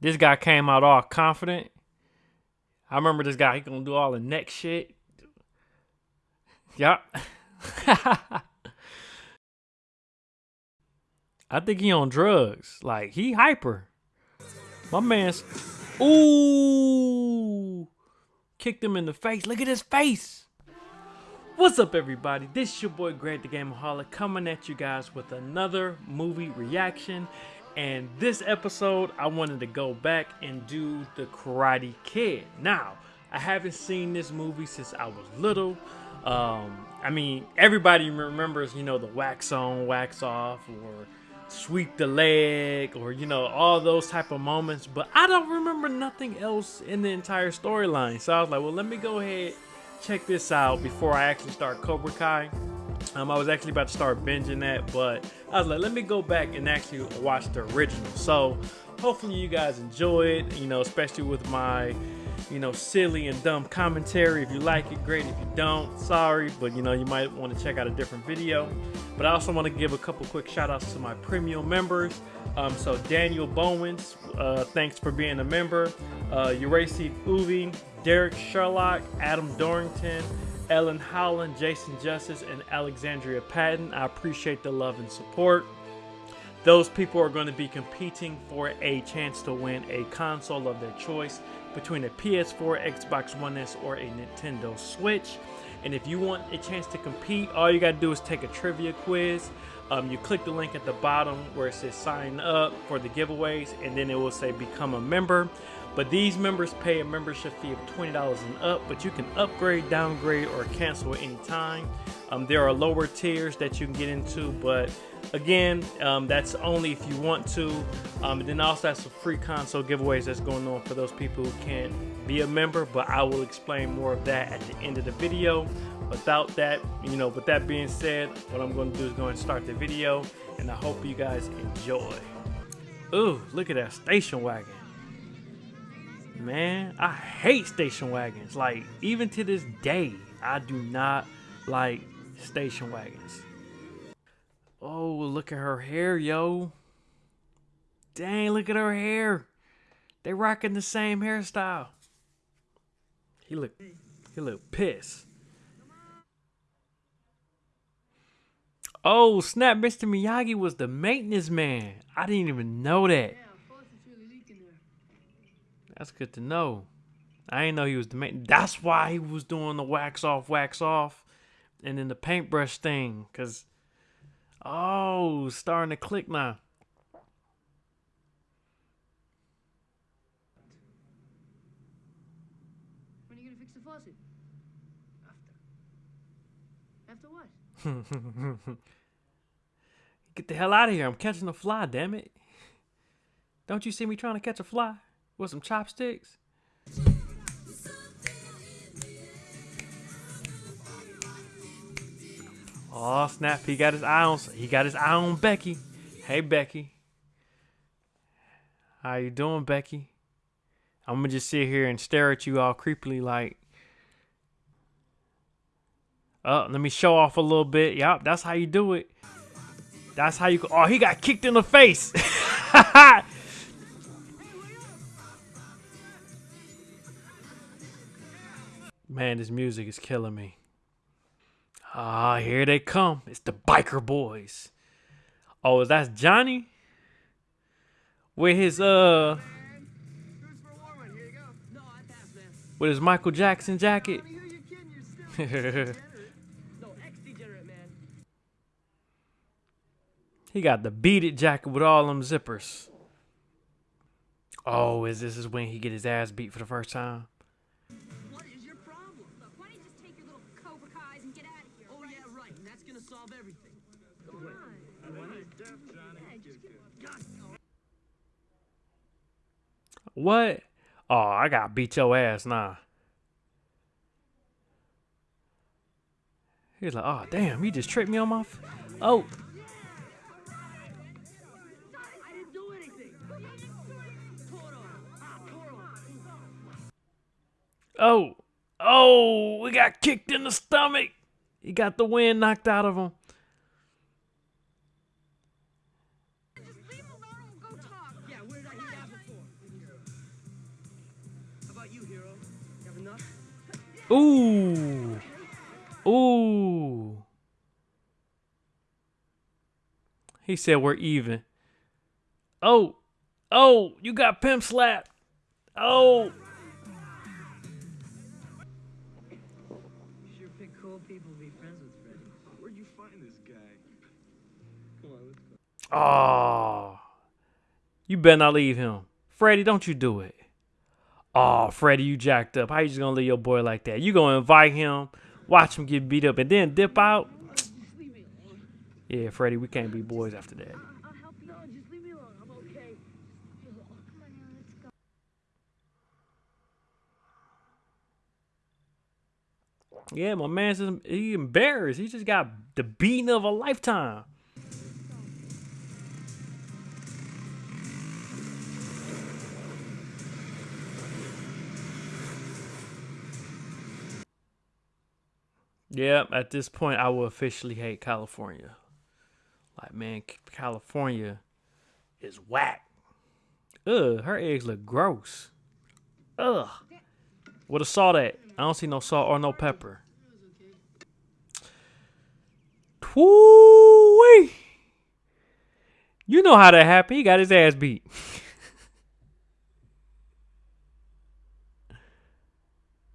This guy came out all confident. I remember this guy, he gonna do all the neck shit. Yup. I think he on drugs. Like he hyper. My man's Ooh kicked him in the face. Look at his face. What's up everybody? This is your boy Greg the Gameaholic coming at you guys with another movie reaction. And this episode, I wanted to go back and do The Karate Kid. Now, I haven't seen this movie since I was little. Um, I mean, everybody remembers, you know, the wax on, wax off, or sweep the leg, or, you know, all those type of moments. But I don't remember nothing else in the entire storyline. So I was like, well, let me go ahead, check this out before I actually start Cobra Kai. Um, I was actually about to start binging that, but I was like, let me go back and actually watch the original. So hopefully you guys enjoy it, you know, especially with my, you know, silly and dumb commentary. If you like it, great. If you don't, sorry, but you know, you might want to check out a different video. But I also want to give a couple quick shout outs to my premium members. Um, so Daniel Bowens, uh, thanks for being a member. Uh, Uracy Uvi, Derek Sherlock, Adam Dorrington, Ellen Howland, Jason Justice, and Alexandria Patton. I appreciate the love and support. Those people are going to be competing for a chance to win a console of their choice between a PS4, Xbox One S, or a Nintendo Switch. And if you want a chance to compete, all you got to do is take a trivia quiz. Um, you click the link at the bottom where it says sign up for the giveaways, and then it will say become a member. But these members pay a membership fee of $20 and up, but you can upgrade, downgrade, or cancel at any time. Um, there are lower tiers that you can get into, but again, um, that's only if you want to. Um, and then also have some free console giveaways that's going on for those people who can't be a member, but I will explain more of that at the end of the video. Without that, you know, with that being said, what I'm going to do is go and start the video, and I hope you guys enjoy. Ooh, look at that station wagon. Man, I hate station wagons. Like, even to this day, I do not like station wagons. Oh, look at her hair, yo. Dang, look at her hair. They rocking the same hairstyle. He look, he look pissed. Oh, snap, Mr. Miyagi was the maintenance man. I didn't even know that. That's good to know. I didn't know he was the main. That's why he was doing the wax off, wax off, and then the paintbrush thing. Cause, oh, starting to click now. When are you gonna fix the faucet? After. After what? Get the hell out of here! I'm catching a fly. Damn it! Don't you see me trying to catch a fly? With some chopsticks. Oh snap! He got his eye on. He got his eye on Becky. Hey Becky, how you doing, Becky? I'm gonna just sit here and stare at you all creepily, like. Oh, let me show off a little bit. Yup, that's how you do it. That's how you. Oh, he got kicked in the face. Man, this music is killing me. Ah, here they come. It's the biker boys. Oh, that's Johnny? With his uh with his Michael Jackson jacket. he got the beaded jacket with all them zippers. Oh, is this is when he get his ass beat for the first time? What? Oh, I got beat your ass now. He's like, oh damn, you just tripped me on my. oh. Oh, oh, we got kicked in the stomach. He got the wind knocked out of him. Ooh. Ooh. He said we're even. Oh. Oh, you got pimp slapped. Oh. Sure pick cool people to be friends with, Freddy. Where'd you find this guy? Come on, let's go. Oh. You better not leave him. Freddie, don't you do it. Oh, Freddie, you jacked up. How you just gonna leave your boy like that? You gonna invite him, watch him get beat up, and then dip out? Yeah, Freddie, we can't be boys after that. Yeah, my man's just, he embarrassed. He just got the beating of a lifetime. Yeah, at this point, I will officially hate California. Like, man, California is whack. Ugh, her eggs look gross. Ugh. Where the salt at? I don't see no salt or no pepper. Woo-wee. You know how that happened. He got his ass beat.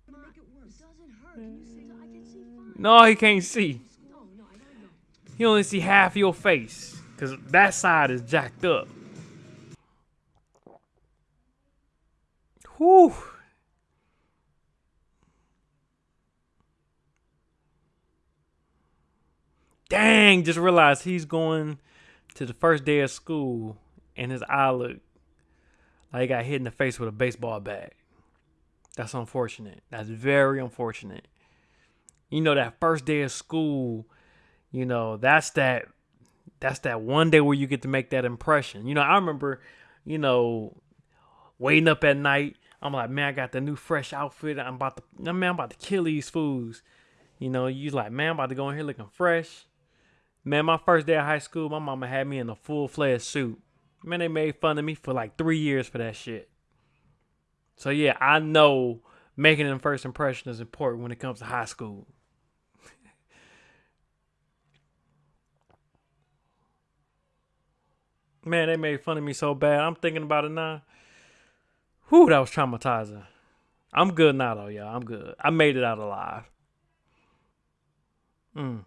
Make it worse. It doesn't hurt. Can you see? I can see fine. No, he can't see. He only see half your face. Cause that side is jacked up. Whew. Dang, just realized he's going to the first day of school and his eye look like he got hit in the face with a baseball bat. That's unfortunate. That's very unfortunate. You know, that first day of school, you know, that's that that's that one day where you get to make that impression. You know, I remember, you know, waiting up at night. I'm like, man, I got the new fresh outfit. I'm about to, man, I'm about to kill these fools. You know, you like, man, I'm about to go in here looking fresh. Man, my first day of high school, my mama had me in a full fledged suit. Man, they made fun of me for like three years for that shit. So yeah, I know making an first impression is important when it comes to high school. Man, they made fun of me so bad. I'm thinking about it now. Whew, that was traumatizing. I'm good now though, y'all. I'm good. I made it out alive. Mm.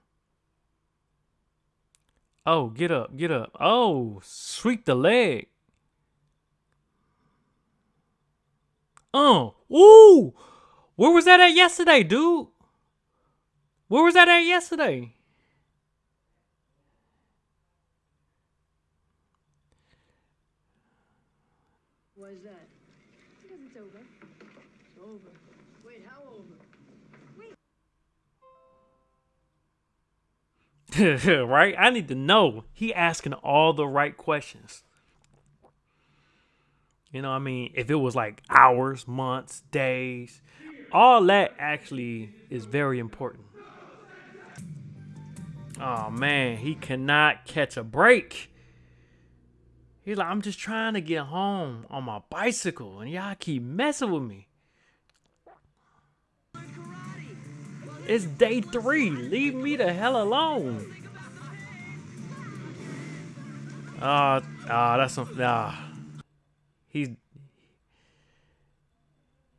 Oh, get up, get up. Oh, sweep the leg. Oh, ooh. Where was that at yesterday, dude? Where was that at yesterday? Why is that? Because it's over. It's over. Wait, how over? right? I need to know. He asking all the right questions. You know, what I mean, if it was like hours, months, days, all that actually is very important. Oh man, he cannot catch a break. He's like, I'm just trying to get home on my bicycle, and y'all keep messing with me. It's day three. Leave me the hell alone. Ah, ah, that's some. Ah, he's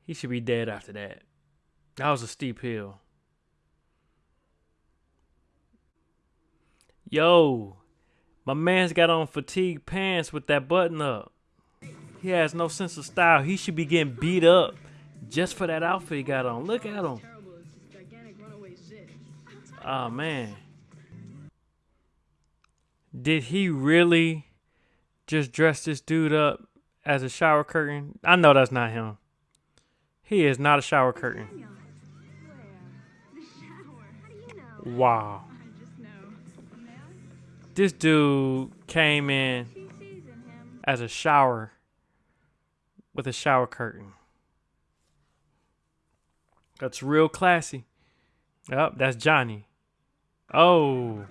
he should be dead after that. That was a steep hill. Yo, my man's got on fatigue pants with that button up. He has no sense of style. He should be getting beat up just for that outfit he got on. Look at him. Oh man. Did he really just dress this dude up as a shower curtain? I know that's not him. He is not a shower curtain. Daniel. This dude came in as a shower with a shower curtain. That's real classy. Yep, that's Johnny. Oh.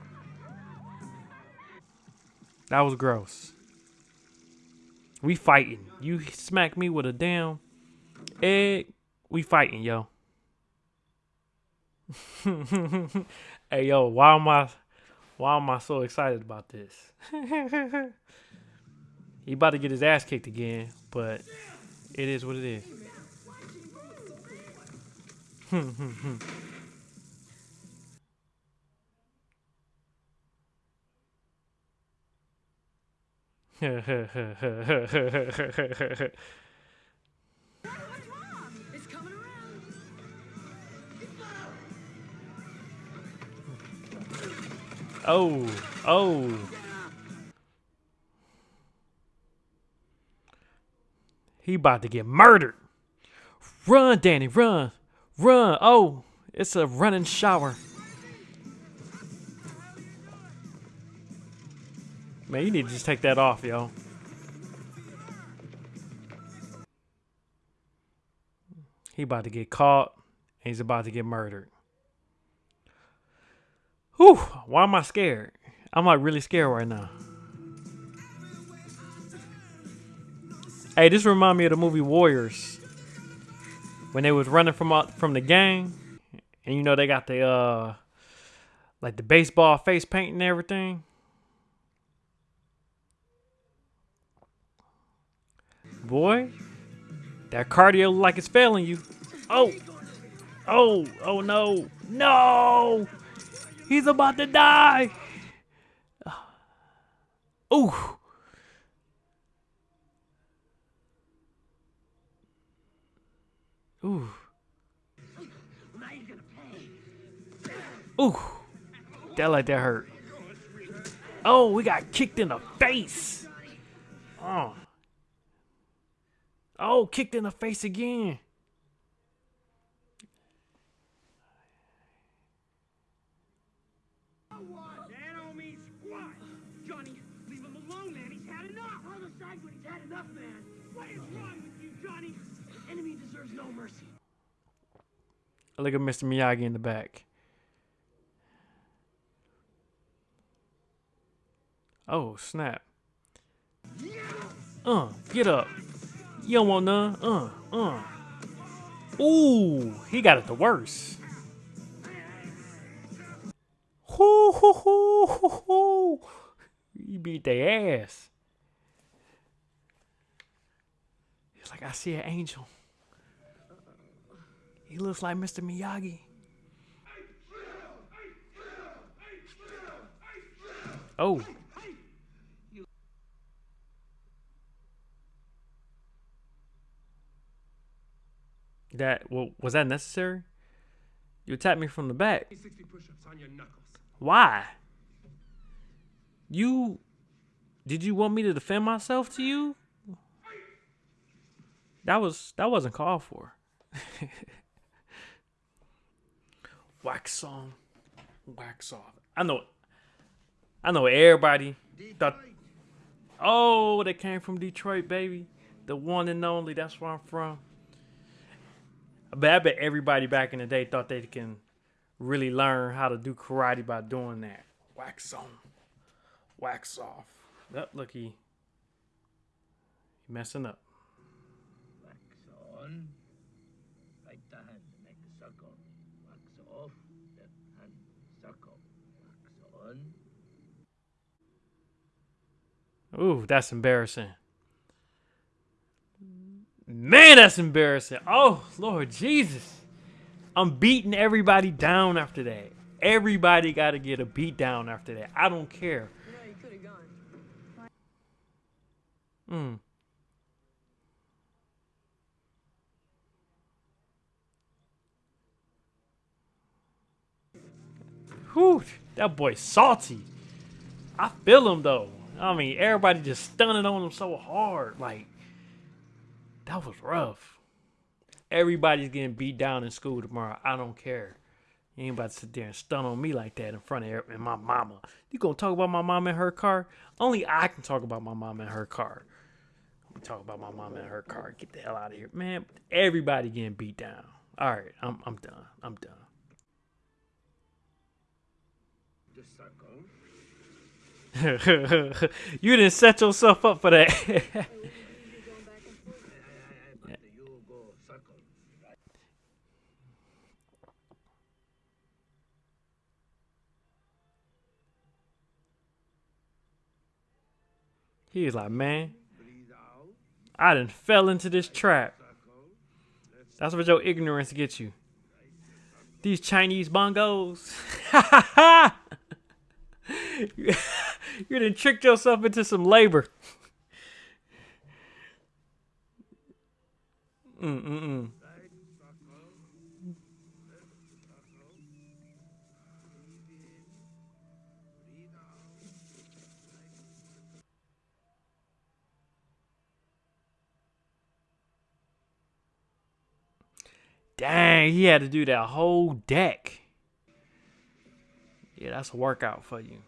That was gross. We fighting. You smack me with a damn egg. We fighting, yo. hey, yo, why am I, why am I so excited about this? he about to get his ass kicked again, but it is what it is. It's oh, oh. He about to get murdered. Run, Danny, run. Run. Oh, it's a running shower. Man, you need to just take that off, yo. He about to get caught and he's about to get murdered. Whew, why am I scared? I'm like really scared right now. Hey, this remind me of the movie Warriors. When they was running from out from the gang, and you know they got the uh like the baseball face paint and everything. Boy, that cardio like it's failing you. Oh, oh, oh no, no! He's about to die. Ooh. Ooh. Ooh. That like that hurt. Oh, we got kicked in the face. Oh. Oh, kicked in the face again. Look at Mr. Miyagi in the back. Oh, snap. Uh, get up. You don't want none. Uh, uh. Ooh, he got it the worst. Hoo, hoo, hoo, hoo, hoo. He beat their ass. He's like, I see an angel. He looks like Mr. Miyagi. Oh. That well, was that necessary? You attacked me from the back. Why? You did you want me to defend myself to you? That was that wasn't called for. wax on, wax off. I know I know everybody Oh, they came from Detroit, baby. The one and only, that's where I'm from. But I bet everybody back in the day thought they can really learn how to do karate by doing that. Wax on, wax off. Yep, look, he, he messing up. Wax on. Right the hand, make a circle. Wax off. Left hand, circle. Wax on. Ooh, that's embarrassing. Man, that's embarrassing. Oh, Lord Jesus. I'm beating everybody down after that. Everybody got to get a beat down after that. I don't care. You know, you could have gone. Mm. Whew, that boy's salty. I feel him though. I mean, everybody just stunning on him so hard. Like, that was rough. Everybody's getting beat down in school tomorrow. I don't care. You ain't about to sit there and stun on me like that in front of and my mama. You gonna talk about my mom and her car? Only I can talk about my mom and her car. We talk about my mom and her car. Get the hell out of here, man. Everybody getting beat down. All right, I'm I'm done. I'm done. Just start circle. you didn't set yourself up for that. He is like, man, I didn't fell into this trap. That's what your ignorance gets you. These Chinese bongos. you done tricked yourself into some labor. Mm-mm-mm. Dang, he had to do that whole deck. Yeah, that's a workout for you.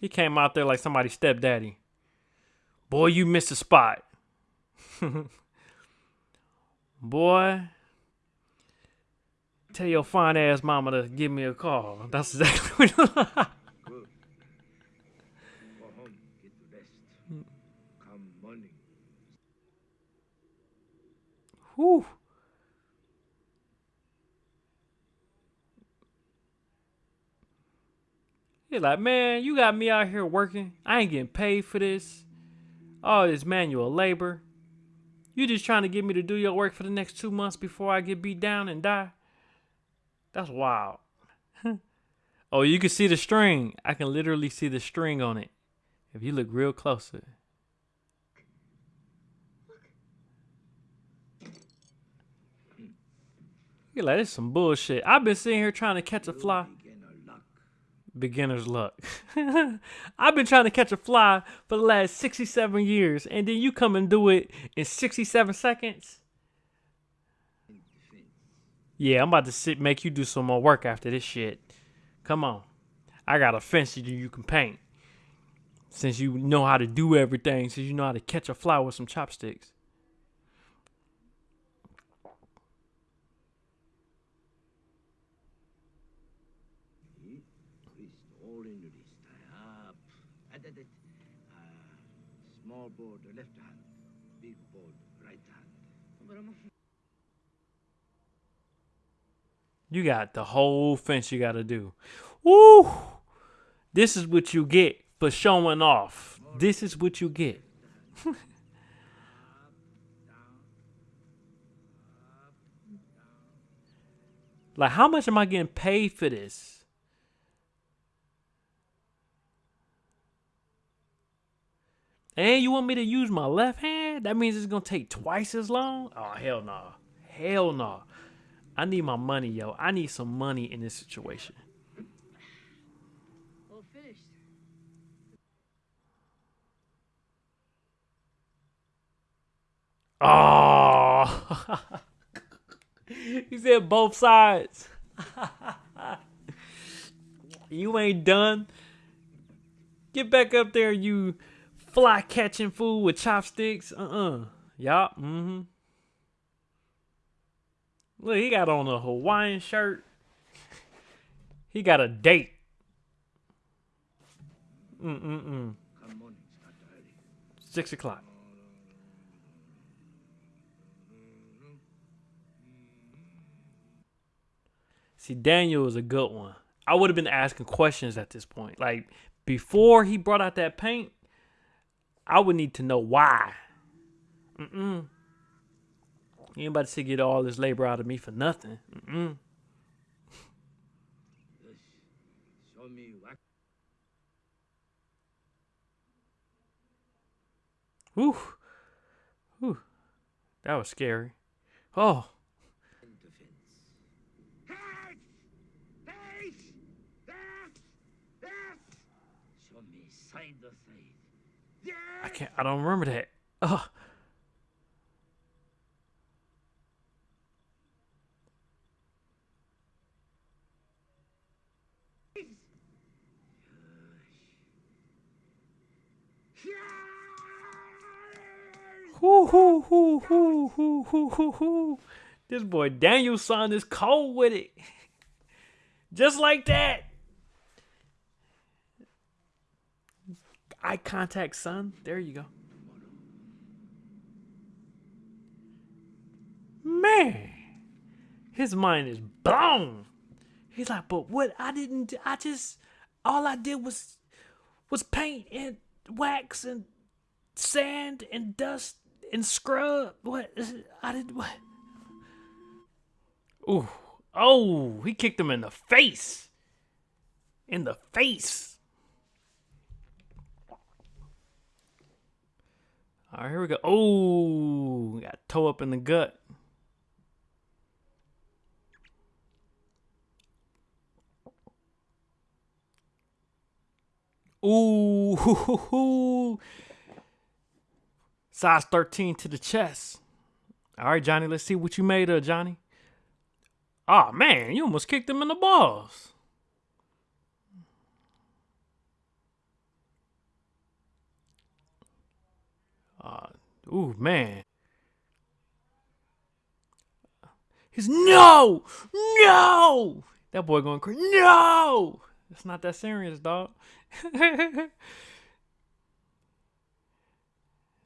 He came out there like somebody's stepdaddy. Boy, you missed a spot. Boy, tell your fine ass mama to give me a call. That's exactly what Go home, get rest. Come morning. Whew. He's like, man, you got me out here working. I ain't getting paid for this. All this manual labor. You just trying to get me to do your work for the next two months before I get beat down and die? That's wild. oh, you can see the string. I can literally see the string on it. If you look real closer. You're like, this some bullshit. I've been sitting here trying to catch a fly. Beginner's luck. I've been trying to catch a fly for the last 67 years, and then you come and do it in 67 seconds? Yeah, I'm about to sit make you do some more work after this shit. Come on. I got a fence you you can paint. Since you know how to do everything, since you know how to catch a fly with some chopsticks. Wrist, all in the wrist. Tie up. And that, that. Uh, small board, left hand. Big board, right hand. You got the whole fence you got to do. Woo! This is what you get for showing off. This is what you get. like, how much am I getting paid for this? And you want me to use my left hand? That means it's gonna take twice as long? Oh hell no. Hell no. I need my money, yo. I need some money in this situation. All finished. Oh, he said both sides. you ain't done. Get back up there, you fly catching fool with chopsticks. Uh uh Yup. Mm hmm. Look, he got on a Hawaiian shirt. He got a date. Mm mm mm. Early. Six o'clock. See, Daniel is a good one. I would have been asking questions at this point. Like before he brought out that paint, I would need to know why. Mm-mm. You ain't about to get all this labor out of me for nothing. Mm-mm. Whew. Whew. That was scary. Oh. defense. Hey! Hey! There! There! Show me side to side. Yeah! I can't I don't remember that. Oh. Hoo hoo hoo hoo hoo hoo hoo hoo. This boy Daniel-san is cold with it. Just like that. Eye contact, son. There you go. Man, his mind is blown. He's like, but what I didn't, I just, all I did was, was paint and wax and sand and dust and scrub. What? I did what? Ooh, oh, he kicked him in the face. In the face. All right, here we go. Oh, got toe up in the gut. Ooh, size 13 to the chest. All right, Johnny, let's see what you made of, Johnny. Oh, man, you almost kicked him in the balls. Uh, ooh, man. He's no, no. That boy going crazy. No, it's not that serious, dog.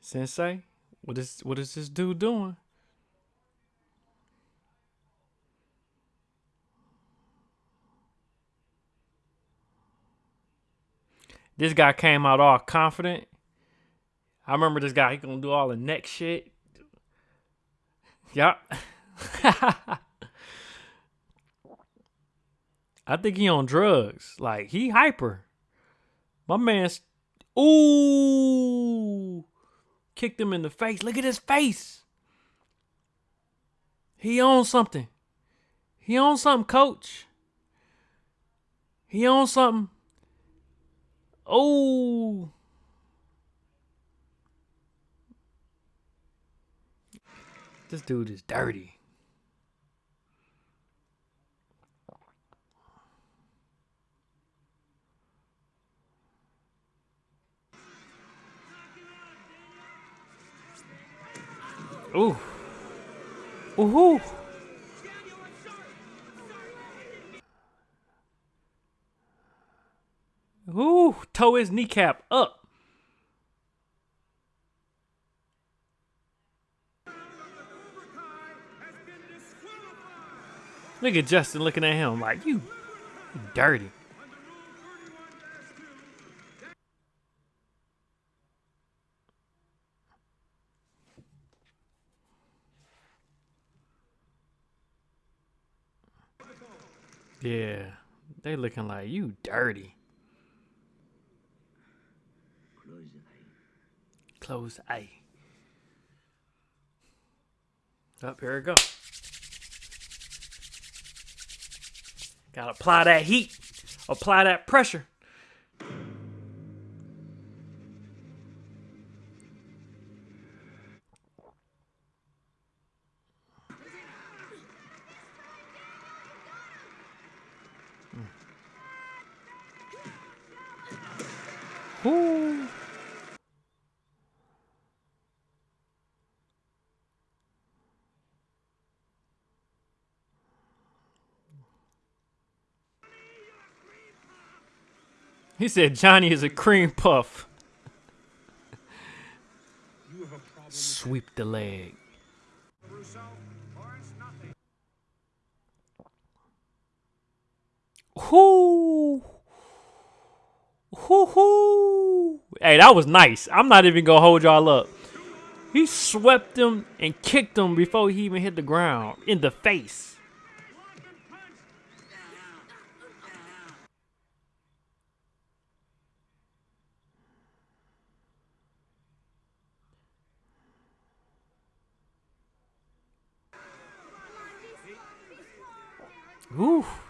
Sensei, what is what is this dude doing? This guy came out all confident. I remember this guy, he gonna do all the neck shit. Yup. I think he on drugs. Like he hyper. My man's ooh kicked him in the face. Look at his face. He on something. He on something, coach. He on something. Oh. This dude is dirty. Ooh. Ooh. Ooh, toe his kneecap up. Look at Justin looking at him like you, dirty. Yeah, they looking like you dirty. Close eye. Close eye. Up here we go. Gotta apply that heat. Apply that pressure. Ooh. He said Johnny is a cream puff. Sweep the leg. Whoo. Whoo hoo. Hey, that was nice. I'm not even gonna hold y'all up. He swept him and kicked him before he even hit the ground in the face. Ooh, this is intense, y'all. To the side. One point, Lawrence. Two, two. Name. Fight. Whew. Destroy him, Johnny. Come on, Daniel, you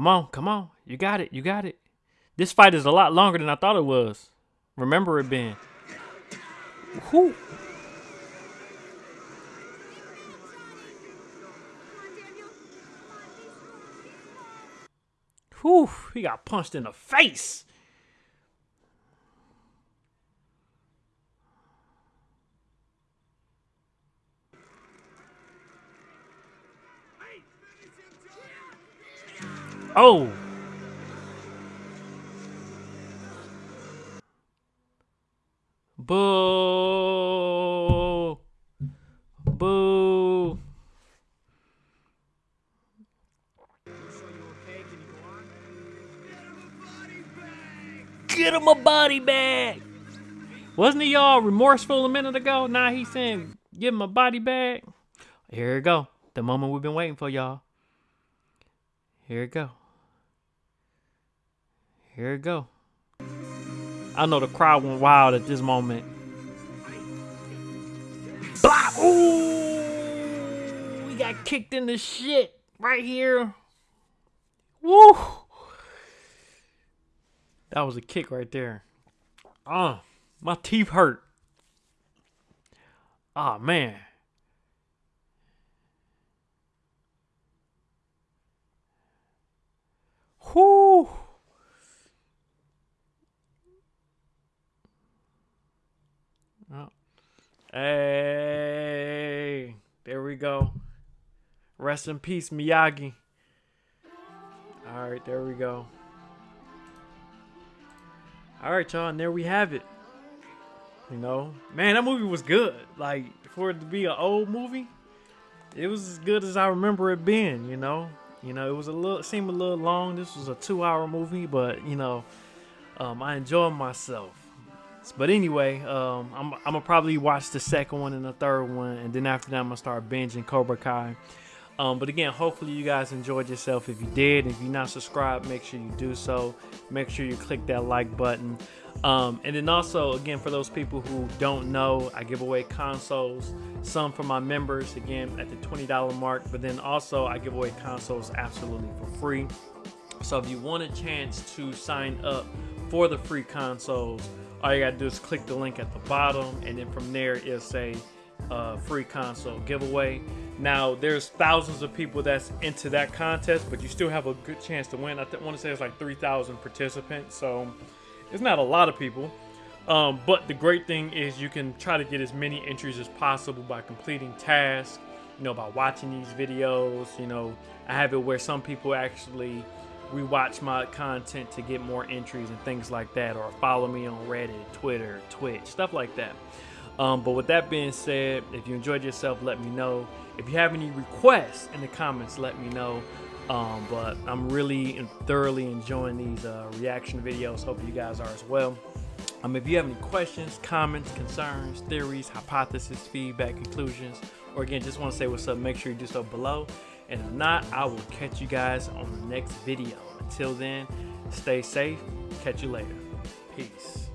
Come on, come on. You got it. You got it. This fight is a lot longer than I thought it was. Remember it being. Whew. Whew, he got punched in the face. Oh. Boo. Boo. Get him a body bag. Wasn't he all remorseful a minute ago? Now he's saying, give him a body bag. Here we go. The moment we've been waiting for, y'all. Here we go. Here we go. I know the crowd went wild at this moment. Blah! Ooh! We got kicked in the shit right here. Woo! That was a kick right there. Ah, my teeth hurt. Ah, man. Whoo! Hey, there we go. Rest in peace, Miyagi. All right, there we go. All right, y'all, and there we have it. You know, man, that movie was good. Like for it to be an old movie, it was as good as I remember it being. You know, you know, it was a little seemed a little long. This was a two-hour movie, but you know, um, I enjoyed myself. But anyway, um, I'm, I'm gonna probably watch the second one and the third one, and then after that, I'm gonna start binging Cobra Kai. Um, but again, hopefully you guys enjoyed yourself. If you did, if you're not subscribed, make sure you do so. Make sure you click that like button. Um, and then also, again, for those people who don't know, I give away consoles, some for my members, again, at the $20 mark. But then also, I give away consoles absolutely for free. So if you want a chance to sign up for the free consoles, all you gotta do is click the link at the bottom, and then from there it'll say uh, free console giveaway. Now there's thousands of people that's into that contest, but you still have a good chance to win. I want to say it's like 3,000 participants, so it's not a lot of people. Um, but the great thing is you can try to get as many entries as possible by completing tasks. You know, by watching these videos. You know, I have it where some people actually rewatch my content to get more entries and things like that, or follow me on Reddit, Twitter, Twitch, stuff like that. Um, but with that being said, if you enjoyed yourself, let me know. If you have any requests in the comments, let me know. Um, but I'm really thoroughly enjoying these uh, reaction videos. Hope you guys are as well. Um, if you have any questions, comments, concerns, theories, hypotheses, feedback, conclusions, or again, just want to say what's up, make sure you do so below. And if not, I will catch you guys on the next video. Until then, stay safe. Catch you later. Peace.